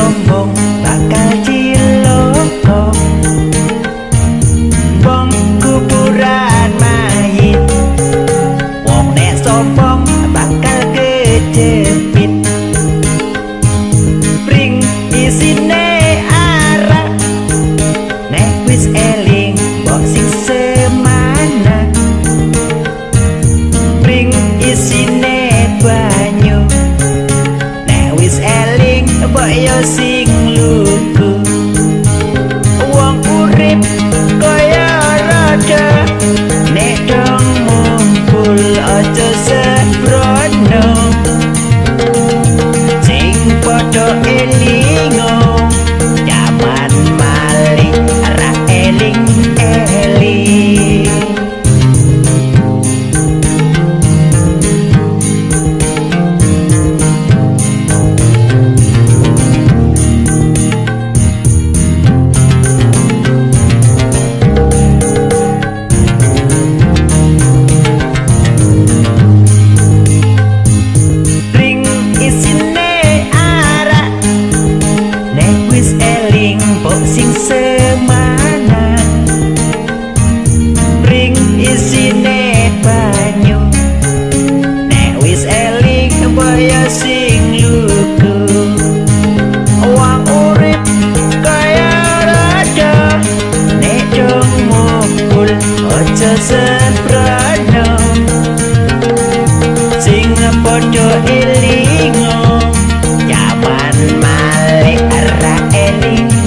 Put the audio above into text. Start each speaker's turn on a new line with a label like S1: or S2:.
S1: some eling pok sing semana ring isine banyu. Nek wis eling boyo sing lugu. Wong urip kaya raja nek dong mukul ojo sembrono sing padha eling Kelly.